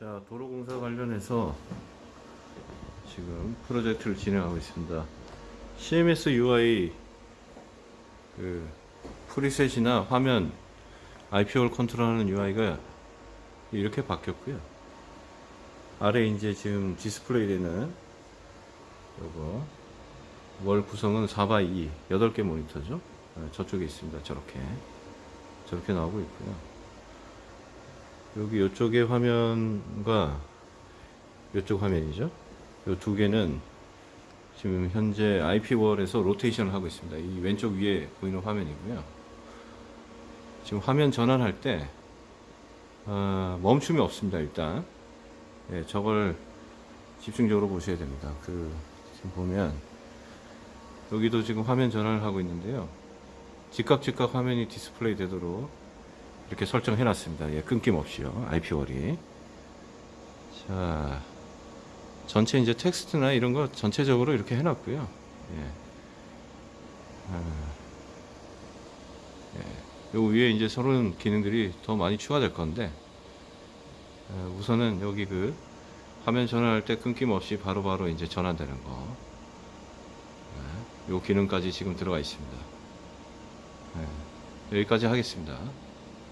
자, 도로공사 관련해서 지금 프로젝트를 진행하고 있습니다. CMS UI 그 preset이나 화면 IPO를 컨트롤하는 UI가 이렇게 바뀌었고요. 아래 이제 지금 디스플레이 되는 요거 wall 구성은 4x2 8개 모니터죠. 어, 저쪽에 있습니다. 저렇게 저렇게 나오고 있고요. 여기 이쪽의 화면과 이쪽 화면이죠. 이 두 개는 지금 현재 IP월에서 로테이션을 하고 있습니다. 이 왼쪽 위에 보이는 화면이고요. 지금 화면 전환할 때 어, 멈춤이 없습니다. 일단 예, 저걸 집중적으로 보셔야 됩니다. 그 지금 보면 여기도 지금 화면 전환을 하고 있는데요. 즉각 즉각 화면이 디스플레이 되도록 이렇게 설정해 놨습니다. 예, 끊김없이요. IP월이. 자, 전체 이제 텍스트나 이런 거 전체적으로 이렇게 해 놨고요. 예. 아, 예. 요 위에 이제 다른 기능들이 더 많이 추가될 건데, 어, 우선은 여기 그 화면 전환할 때 끊김없이 바로바로 이제 전환되는 거. 예. 요 기능까지 지금 들어가 있습니다. 예. 여기까지 하겠습니다.